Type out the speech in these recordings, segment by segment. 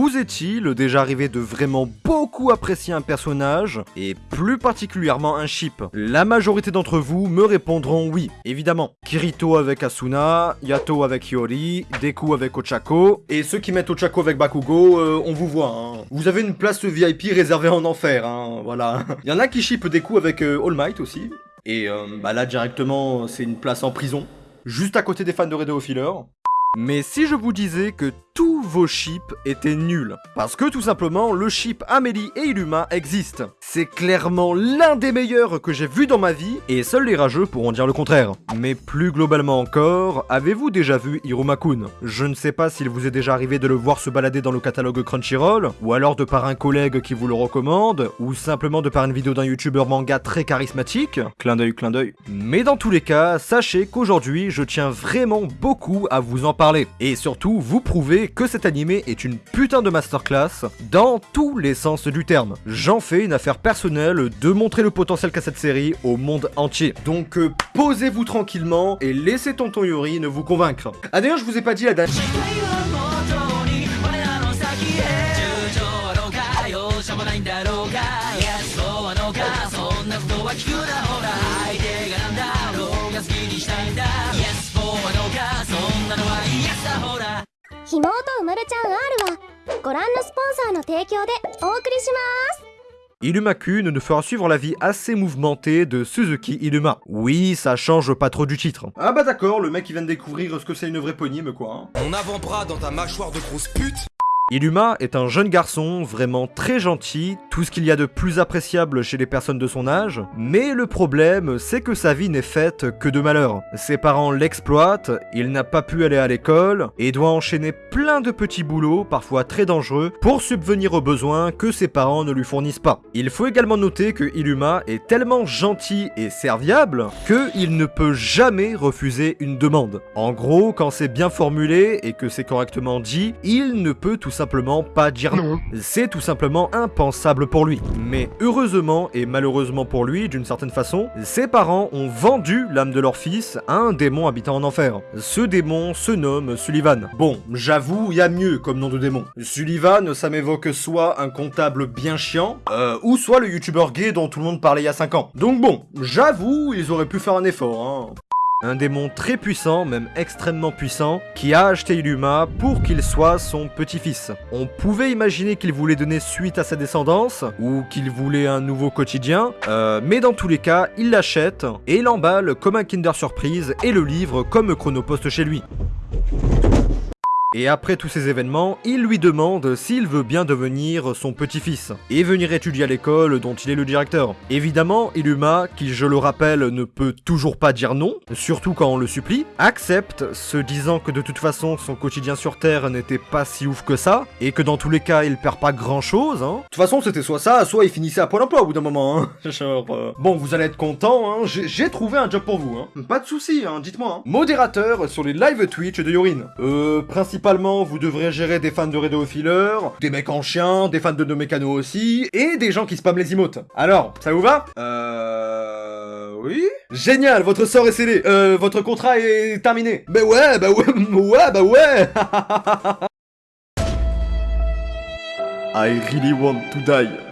vous est-il déjà arrivé de vraiment beaucoup apprécier un personnage, et plus particulièrement un ship? La majorité d'entre vous me répondront oui, évidemment. Kirito avec Asuna, Yato avec Hiyori, Deku avec Ochako, et ceux qui mettent Ochako avec Bakugo, euh, on vous voit. Hein. Vous avez une place VIP réservée en enfer, hein, voilà. Il y en a qui ship Deku avec euh, All Might aussi, et euh, bah là directement c'est une place en prison, juste à côté des fans de Redo Filler. Mais si je vous disais que tous vos chips étaient nuls. Parce que tout simplement, le chip Amélie et Iluma existe. C'est clairement l'un des meilleurs que j'ai vu dans ma vie, et seuls les rageux pourront dire le contraire. Mais plus globalement encore, avez-vous déjà vu Hiruma-kun? Je ne sais pas s'il vous est déjà arrivé de le voir se balader dans le catalogue Crunchyroll, ou alors de par un collègue qui vous le recommande, ou simplement de par une vidéo d'un youtubeur manga très charismatique. Clin d'œil, clin d'œil. Mais dans tous les cas, sachez qu'aujourd'hui, je tiens vraiment beaucoup à vous en parler. Et surtout, vous prouver que cet animé est une putain de masterclass dans tous les sens du terme. J'en fais une affaire personnelle de montrer le potentiel qu'a cette série au monde entier. Donc euh, posez-vous tranquillement et laissez Tonton Yori ne vous convaincre. Ah d'ailleurs je vous ai pas dit la date. Iluma-kun ne fera suivre la vie assez mouvementée de Suzuki Iluma. Oui, ça change pas trop du titre. Ah bah d'accord, le mec il vient de découvrir ce que c'est une vraie éponyme quoi. Hein. Mon avant-bras dans ta mâchoire de grosse pute Iluma est un jeune garçon vraiment très gentil, tout ce qu'il y a de plus appréciable chez les personnes de son âge, mais le problème c'est que sa vie n'est faite que de malheur. Ses parents l'exploitent, il n'a pas pu aller à l'école, et doit enchaîner plein de petits boulots, parfois très dangereux, pour subvenir aux besoins que ses parents ne lui fournissent pas. Il faut également noter que Iluma est tellement gentil et serviable, qu'il ne peut jamais refuser une demande. En gros, quand c'est bien formulé et que c'est correctement dit, il ne peut tout simplement pas dire non. C'est tout simplement impensable pour lui. Mais heureusement et malheureusement pour lui, d'une certaine façon, ses parents ont vendu l'âme de leur fils à un démon habitant en enfer. Ce démon se nomme Sullivan. Bon, j'avoue, il y a mieux comme nom de démon. Sullivan, ça m'évoque soit un comptable bien chiant, euh, ou soit le youtubeur gay dont tout le monde parlait il y a 5 ans. Donc bon, j'avoue, ils auraient pu faire un effort, hein. Un démon très puissant, même extrêmement puissant, qui a acheté Iluma pour qu'il soit son petit-fils. On pouvait imaginer qu'il voulait donner suite à sa descendance, ou qu'il voulait un nouveau quotidien, euh, mais dans tous les cas, il l'achète et l'emballe comme un Kinder Surprise et le livre comme Chronopost chez lui. Et après tous ces événements, il lui demande s'il veut bien devenir son petit-fils, et venir étudier à l'école dont il est le directeur. Évidemment, Iluma, qui je le rappelle ne peut toujours pas dire non, surtout quand on le supplie, accepte, se disant que de toute façon son quotidien sur Terre n'était pas si ouf que ça, et que dans tous les cas il perd pas grand chose. Hein. De toute façon c'était soit ça, soit il finissait à Pôle emploi au bout d'un moment. Hein. Genre, euh, Bon, vous allez être content, hein. j'ai trouvé un job pour vous. Hein. Pas de soucis, hein, dites-moi. Hein. Modérateur sur les live Twitch de Yorin. Euh, principalement, vous devrez gérer des fans de Redo Filler, des mecs en chien, des fans de No Mécano aussi, et des gens qui spamment les emotes. Alors, ça vous va? Euh... Oui Génial, votre sort est scellé, euh, votre contrat est terminé. Bah ouais, bah ouais, ouais, bah ouais I really want to die.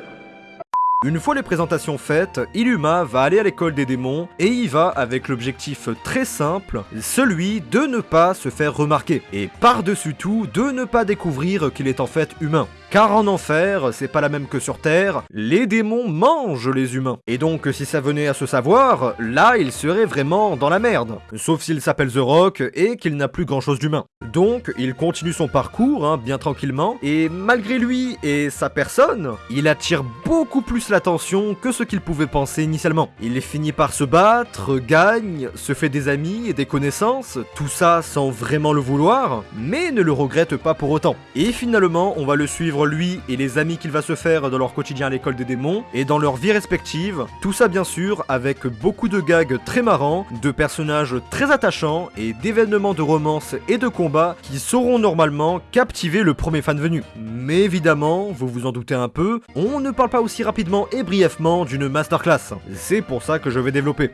Une fois les présentations faites, Iluma va aller à l'école des démons et y va avec l'objectif très simple, celui de ne pas se faire remarquer et par-dessus tout de ne pas découvrir qu'il est en fait humain. Car en enfer, c'est pas la même que sur Terre, les démons mangent les humains. Et donc si ça venait à se savoir, là il serait vraiment dans la merde. Sauf s'il s'appelle The Rock et qu'il n'a plus grand chose d'humain. Donc il continue son parcours, hein, bien tranquillement, et malgré lui et sa personne, il attire beaucoup plus l'attention que ce qu'il pouvait penser initialement. Il finit par se battre, gagne, se fait des amis et des connaissances, tout ça sans vraiment le vouloir, mais ne le regrette pas pour autant. Et finalement, on va le suivre lui et les amis qu'il va se faire dans leur quotidien à l'école des démons et dans leur vie respective. Tout ça bien sûr avec beaucoup de gags très marrants, de personnages très attachants et d'événements de romance et de combat qui sauront normalement captiver le premier fan venu. Mais évidemment, vous vous en doutez un peu, on ne parle pas aussi rapidement et brièvement d'une masterclass. C'est pour ça que je vais développer.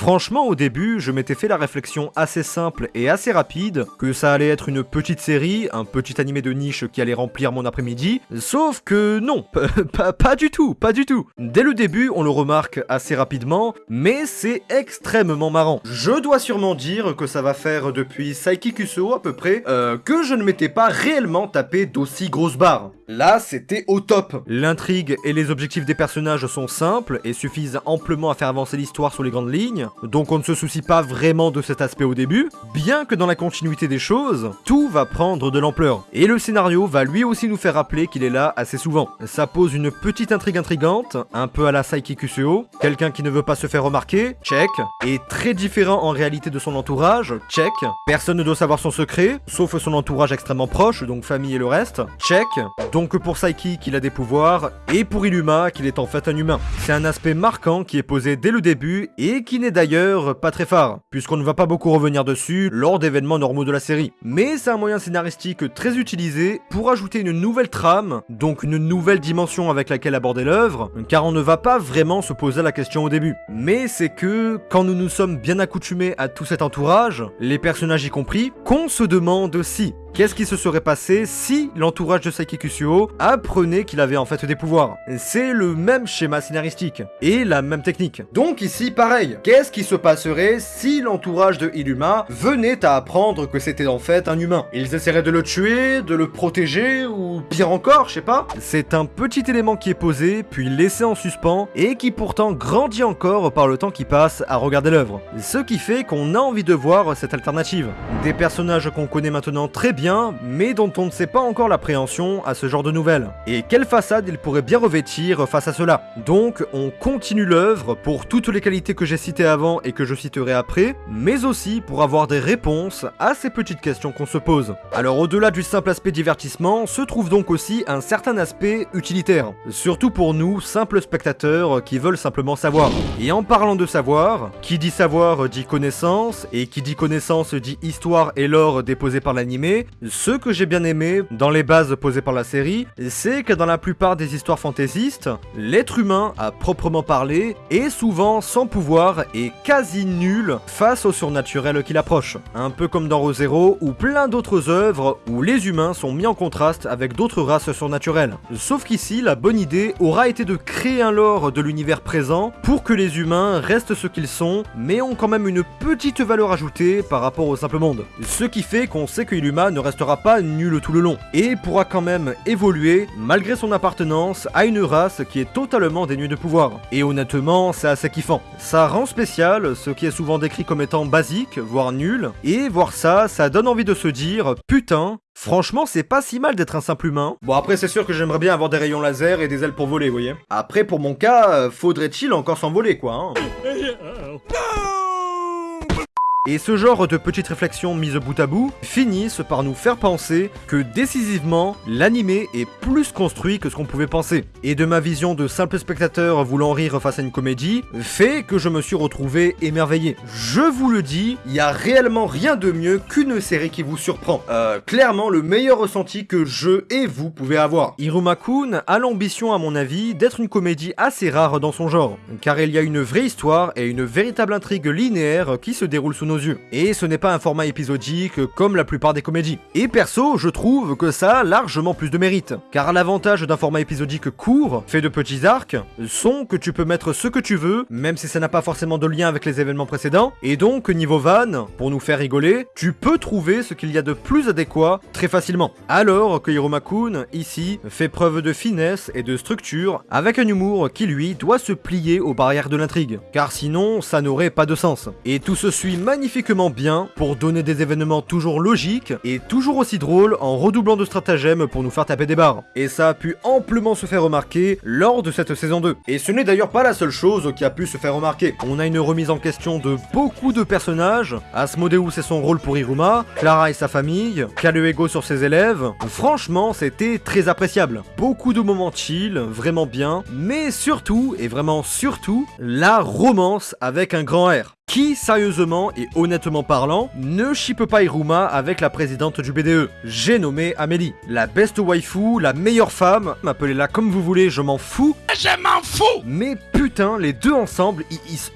Franchement, au début, je m'étais fait la réflexion assez simple et assez rapide que ça allait être une petite série, un petit animé de niche qui allait remplir mon après-midi, sauf que non, pas, du tout, pas du tout. Dès le début, on le remarque assez rapidement, mais c'est extrêmement marrant. Je dois sûrement dire que ça va faire depuis Saiki Kusuo à peu près, euh, que je ne m'étais pas réellement tapé d'aussi grosses barres. Là, c'était au top. L'intrigue et les objectifs des personnages sont simples et suffisent amplement à faire avancer l'histoire sur les grandes lignes, donc on ne se soucie pas vraiment de cet aspect au début, bien que dans la continuité des choses, tout va prendre de l'ampleur. Et le scénario va lui aussi nous faire rappeler qu'il est là assez souvent. Ça pose une petite intrigue intrigante, un peu à la Saiki Kusuo, quelqu'un qui ne veut pas se faire remarquer, check, et très différent en réalité de son entourage, check, personne ne doit savoir son secret, sauf son entourage extrêmement proche, donc famille et le reste, check, donc pour Saiki qu'il a des pouvoirs, et pour Iluma qu'il est en fait un humain. C'est un aspect marquant qui est posé dès le début, et qui n'est d'ailleurs pas très phare, puisqu'on ne va pas beaucoup revenir dessus lors d'événements normaux de la série. Mais c'est un moyen scénaristique très utilisé pour ajouter une nouvelle trame, donc une nouvelle dimension avec laquelle aborder l'œuvre, car on ne va pas vraiment se poser la question au début. Mais c'est que, quand nous nous sommes bien accoutumés à tout cet entourage, les personnages y compris, qu'on se demande si Qu'est-ce qui se serait passé si l'entourage de Saiki Kusuo apprenait qu'il avait en fait des pouvoirs? C'est le même schéma scénaristique et la même technique. Donc ici, pareil. Qu'est-ce qui se passerait si l'entourage de Iluma venait à apprendre que c'était en fait un humain? Ils essaieraient de le tuer, de le protéger ou pire encore, je sais pas C'est un petit élément qui est posé, puis laissé en suspens et qui pourtant grandit encore par le temps qui passe à regarder l'œuvre. Ce qui fait qu'on a envie de voir cette alternative. Des personnages qu'on connaît maintenant très bien mais dont on ne sait pas encore l'appréhension à ce genre de nouvelles. Et quelle façade il pourrait bien revêtir face à cela? Donc on continue l'œuvre pour toutes les qualités que j'ai citées avant et que je citerai après, mais aussi pour avoir des réponses à ces petites questions qu'on se pose. Alors au-delà du simple aspect divertissement, se trouve donc aussi un certain aspect utilitaire. Surtout pour nous, simples spectateurs qui veulent simplement savoir. Et en parlant de savoir, qui dit savoir dit connaissance, et qui dit connaissance dit histoire et lore déposé par l'animé, ce que j'ai bien aimé dans les bases posées par la série, c'est que dans la plupart des histoires fantaisistes, l'être humain, à proprement parler, est souvent sans pouvoir et quasi nul face au surnaturel qui l'approche. Un peu comme dans ReZero ou plein d'autres œuvres où les humains sont mis en contraste avec d'autres races surnaturelles. Sauf qu'ici, la bonne idée aura été de créer un lore de l'univers présent pour que les humains restent ce qu'ils sont, mais ont quand même une petite valeur ajoutée par rapport au simple monde. Ce qui fait qu'on sait que Iluma ne restera pas nul tout le long, et pourra quand même évoluer malgré son appartenance à une race qui est totalement dénuée de pouvoir. Et honnêtement, c'est assez kiffant. Ça rend spécial ce qui est souvent décrit comme étant basique, voire nul, et voir ça, ça donne envie de se dire, putain, Franchement, c'est pas si mal d'être un simple humain. Bon, après, c'est sûr que j'aimerais bien avoir des rayons laser et des ailes pour voler, vous voyez. Après, pour mon cas, euh, faudrait-il encore s'envoler, quoi. Hein. Et ce genre de petites réflexions mises bout à bout finissent par nous faire penser que décisivement, l'animé est plus construit que ce qu'on pouvait penser. Et de ma vision de simple spectateur voulant rire face à une comédie, fait que je me suis retrouvé émerveillé. Je vous le dis, il y a réellement rien de mieux qu'une série qui vous surprend. Euh, clairement le meilleur ressenti que je et vous pouvez avoir. Iruma-kun a l'ambition à mon avis d'être une comédie assez rare dans son genre, car il y a une vraie histoire et une véritable intrigue linéaire qui se déroule sous nos Et ce n'est pas un format épisodique comme la plupart des comédies. Et perso, je trouve que ça a largement plus de mérite. Car l'avantage d'un format épisodique court, fait de petits arcs, sont que tu peux mettre ce que tu veux, même si ça n'a pas forcément de lien avec les événements précédents. Et donc, niveau van, pour nous faire rigoler, tu peux trouver ce qu'il y a de plus adéquat très facilement. Alors que Hiromakun, ici, fait preuve de finesse et de structure, avec un humour qui lui doit se plier aux barrières de l'intrigue. Car sinon, ça n'aurait pas de sens. Et tout se suit magnifiquement magnifiquement bien pour donner des événements toujours logiques et toujours aussi drôles en redoublant de stratagèmes pour nous faire taper des barres. Et ça a pu amplement se faire remarquer lors de cette saison 2. Et ce n'est d'ailleurs pas la seule chose qui a pu se faire remarquer. On a une remise en question de beaucoup de personnages, Asmodeus et son rôle pour Iruma, Clara et sa famille, Kaluego sur ses élèves. Franchement, c'était très appréciable. Beaucoup de moments chill, vraiment bien, mais surtout, et vraiment surtout, la romance avec un grand R. Qui, sérieusement et honnêtement parlant, ne chipe pas Iruma avec la présidente du BDE J'ai nommé Amélie, la best waifu, la meilleure femme, appelez-la comme vous voulez, je m'en fous. Je m'en fous Mais putain les deux ensemble,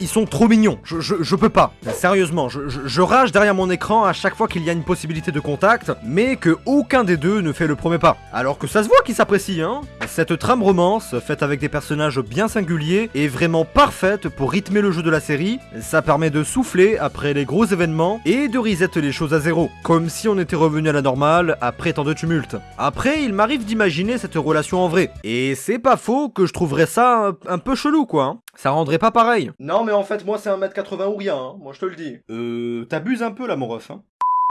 ils, sont trop mignons. Je, je, je peux pas. Sérieusement, je, je- je rage derrière mon écran à chaque fois qu'il y a une possibilité de contact, mais que aucun des deux ne fait le premier pas. Alors que ça se voit qu'ils s'apprécient, hein. Cette trame romance, faite avec des personnages bien singuliers, est vraiment parfaite pour rythmer le jeu de la série. Ça permet de souffler après les gros événements et de reset les choses à zéro, comme si on était revenu à la normale après tant de tumulte. Après, il m'arrive d'imaginer cette relation en vrai, et c'est pas faux que je trouverais ça un, un peu chelou quoi. hein. Ça rendrait pas pareil. Non mais en fait moi c'est 1m80 ou rien, hein. moi je te le dis. Euh, t'abuses un peu là mon ref. Hein.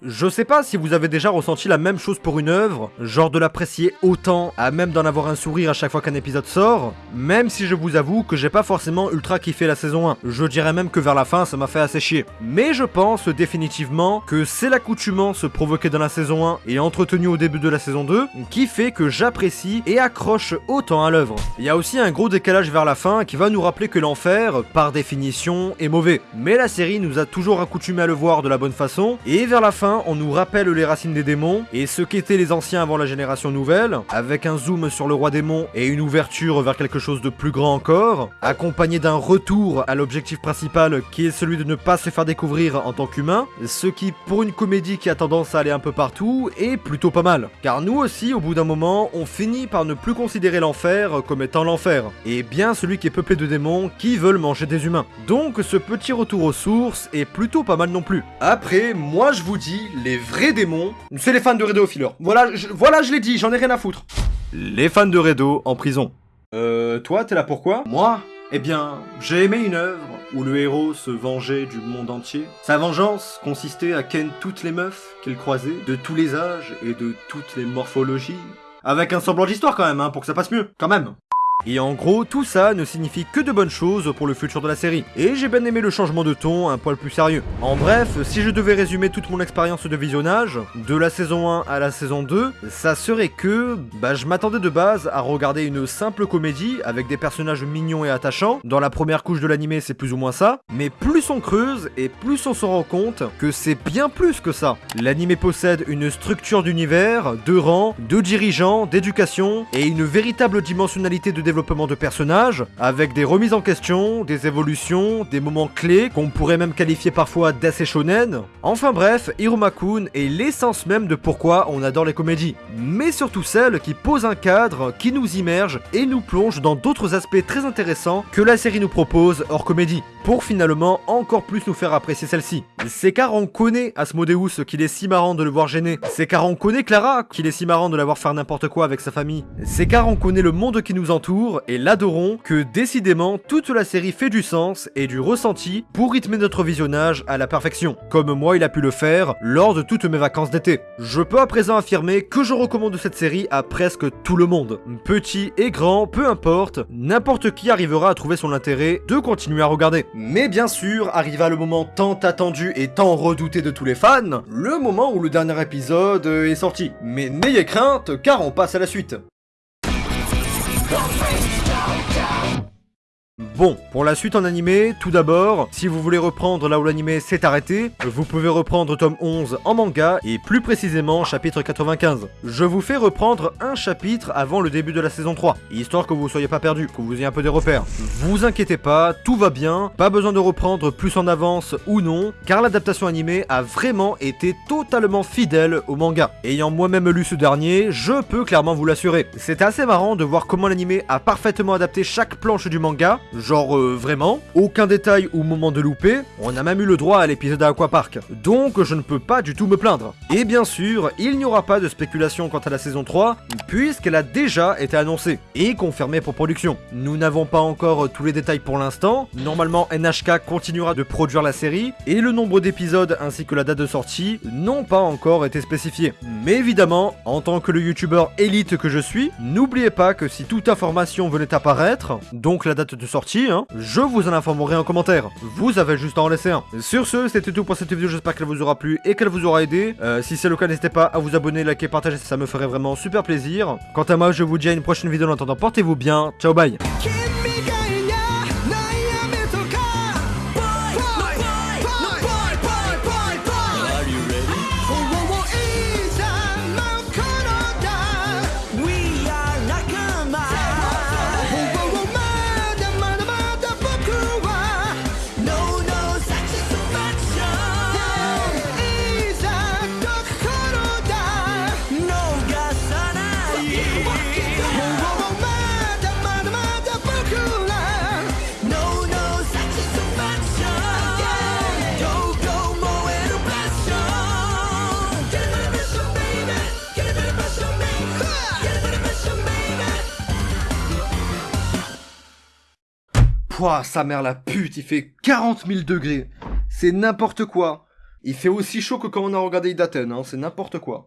Je sais pas si vous avez déjà ressenti la même chose pour une œuvre, genre de l'apprécier autant, à même d'en avoir un sourire à chaque fois qu'un épisode sort, même si je vous avoue que j'ai pas forcément ultra kiffé la saison 1. Je dirais même que vers la fin ça m'a fait assez chier. Mais je pense définitivement que c'est l'accoutumance provoquée dans la saison 1 et entretenue au début de la saison 2 qui fait que j'apprécie et accroche autant à l'œuvre. Il y a aussi un gros décalage vers la fin qui va nous rappeler que l'enfer, par définition, est mauvais. Mais la série nous a toujours accoutumé à le voir de la bonne façon, et vers la fin, on nous rappelle les racines des démons et ce qu'étaient les anciens avant la génération nouvelle, avec un zoom sur le roi démon et une ouverture vers quelque chose de plus grand encore, accompagné d'un retour à l'objectif principal qui est celui de ne pas se faire découvrir en tant qu'humain, ce qui, pour une comédie qui a tendance à aller un peu partout, est plutôt pas mal. Car nous aussi, au bout d'un moment, on finit par ne plus considérer l'enfer comme étant l'enfer, et bien celui qui est peuplé de démons qui veulent manger des humains. Donc ce petit retour aux sources est plutôt pas mal non plus. Après, moi je vous dis, les vrais démons, c'est les fans de Redo Filler. Voilà, je, voilà, je l'ai dit, j'en ai rien à foutre. Les fans de Redo en prison. Euh, toi, t'es là pourquoi? Moi? Eh bien, j'ai aimé une œuvre où le héros se vengeait du monde entier. Sa vengeance consistait à ken toutes les meufs qu'il croisait, de tous les âges et de toutes les morphologies. Avec un semblant d'histoire quand même, hein, pour que ça passe mieux, quand même. Et en gros, tout ça ne signifie que de bonnes choses pour le futur de la série. Et j'ai bien aimé le changement de ton, un poil plus sérieux. En bref, si je devais résumer toute mon expérience de visionnage, de la saison 1 à la saison 2, ça serait que, bah je m'attendais de base à regarder une simple comédie avec des personnages mignons et attachants. Dans la première couche de l'animé, c'est plus ou moins ça. Mais plus on creuse et plus on se rend compte que c'est bien plus que ça. L'animé possède une structure d'univers, de rangs, de dirigeants, d'éducation et une véritable dimensionnalité de développement de personnages, avec des remises en question, des évolutions, des moments clés qu'on pourrait même qualifier parfois d'assez shonen. Enfin bref, Hiruma-kun est l'essence même de pourquoi on adore les comédies, mais surtout celle qui pose un cadre, qui nous immerge et nous plonge dans d'autres aspects très intéressants que la série nous propose hors comédie, pour finalement encore plus nous faire apprécier celle-ci. C'est car on connaît Asmodeus qu'il est si marrant de le voir gêner, c'est car on connaît Clara qu'il est si marrant de la voir faire n'importe quoi avec sa famille, c'est car on connaît le monde qui nous entoure et l'adorons que décidément toute la série fait du sens et du ressenti pour rythmer notre visionnage à la perfection, comme moi il a pu le faire lors de toutes mes vacances d'été. Je peux à présent affirmer que je recommande cette série à presque tout le monde. Petit et grand, peu importe, n'importe qui arrivera à trouver son intérêt de continuer à regarder. Mais bien sûr, arriva le moment tant attendu et tant redouté de tous les fans, le moment où le dernier épisode est sorti. Mais n'ayez crainte, car on passe à la suite. Bon, pour la suite en animé, tout d'abord, si vous voulez reprendre là où l'animé s'est arrêté, vous pouvez reprendre tome 11 en manga et plus précisément chapitre 95. Je vous fais reprendre un chapitre avant le début de la saison 3, histoire que vous soyez pas perdu, que vous ayez un peu des repères. Vous inquiétez pas, tout va bien, pas besoin de reprendre plus en avance ou non, car l'adaptation animée a vraiment été totalement fidèle au manga. Ayant moi-même lu ce dernier, je peux clairement vous l'assurer. C'est assez marrant de voir comment l'animé a parfaitement adapté chaque planche du manga, genre euh, vraiment, aucun détail ou moment de loupé, on a même eu le droit à l'épisode à Aquapark, donc je ne peux pas du tout me plaindre. Et bien sûr, il n'y aura pas de spéculation quant à la saison 3, puisqu'elle a déjà été annoncée, et confirmée pour production. Nous n'avons pas encore tous les détails pour l'instant, normalement NHK continuera de produire la série, et le nombre d'épisodes ainsi que la date de sortie n'ont pas encore été spécifiés. Mais évidemment, en tant que le youtubeur élite que je suis, n'oubliez pas que si toute information venait apparaître, donc la date de sortie, hein, je vous en informerai en commentaire. Vous avez juste à en laisser un. Sur ce, c'était tout pour cette vidéo, j'espère qu'elle vous aura plu et qu'elle vous aura aidé. Euh, si c'est le cas, n'hésitez pas à vous abonner, liker, partager, ça me ferait vraiment super plaisir. Quant à moi, je vous dis à une prochaine vidéo, en attendant, portez-vous bien, ciao bye Pouah, sa mère la pute, il fait 40 000 degrés. C'est n'importe quoi. Il fait aussi chaud que quand on a regardé Idaten, hein, c'est n'importe quoi.